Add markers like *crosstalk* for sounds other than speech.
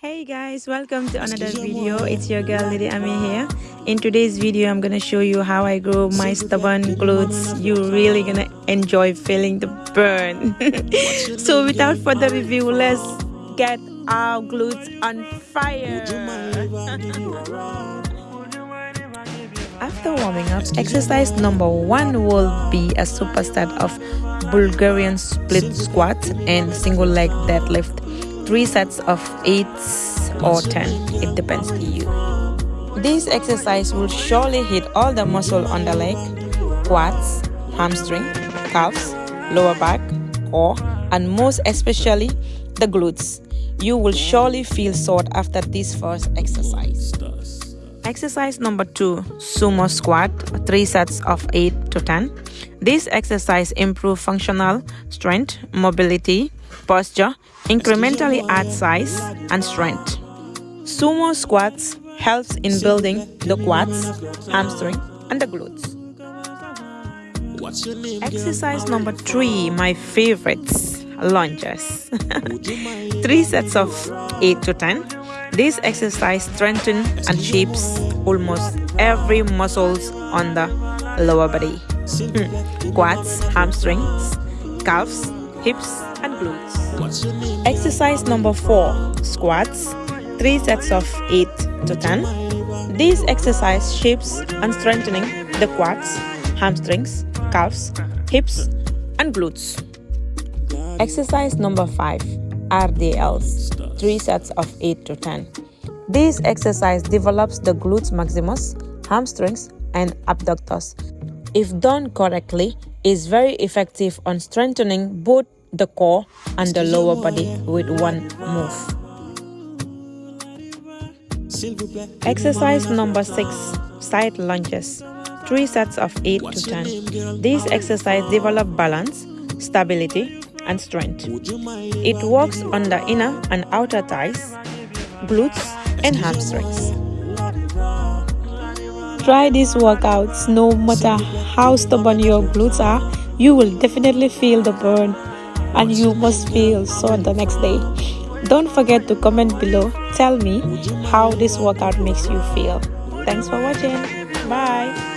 hey guys welcome to another video. It's your girl lady ami here. In today's video i'm gonna show you how i grow my stubborn glutes you're really gonna enjoy feeling the burn. *laughs* So without further review let's get our glutes on fire. After warming up exercise number one will be a superset of bulgarian split squat and single leg deadlift three sets of 8 or 10 it depends on you. This exercise will surely hit all the muscle on the leg quads hamstring calves lower back core and most especially the glutes. You will surely feel sore after this first exercise. Exercise number two sumo squat three sets of 8 to 10 this exercise improve functional strength mobility posture incrementally add size and strength. Sumo squats helps in building the quads, hamstring, and the glutes. Exercise number three, my favorites, lunges. *laughs* three sets of 8 to 10. This exercise strengthens and shapes almost every muscles on the lower body. Hmm. Quads, hamstrings, calves, hips, and glutes. Exercise number 4 Squats 3 sets of 8 to 10. This exercise shapes and strengthening the quads, hamstrings, calves, hips, and glutes. Exercise number 5 RDLs 3 sets of 8 to 10. This exercise develops the glutes maximus, hamstrings, and abductors. If done correctly, is very effective on strengthening both the core and the lower body with one move. Exercise number 6 Side lunges 3 sets of 8 to 10. This exercise develop balance, stability, and strength. It works on the inner and outer thighs, glutes, and hamstrings. Try these workouts no matter how stubborn your glutes are, you will definitely feel the burn and you must feel sore the next day. Don't forget to comment below. Tell me how this workout makes you feel. Thanks for watching. Bye.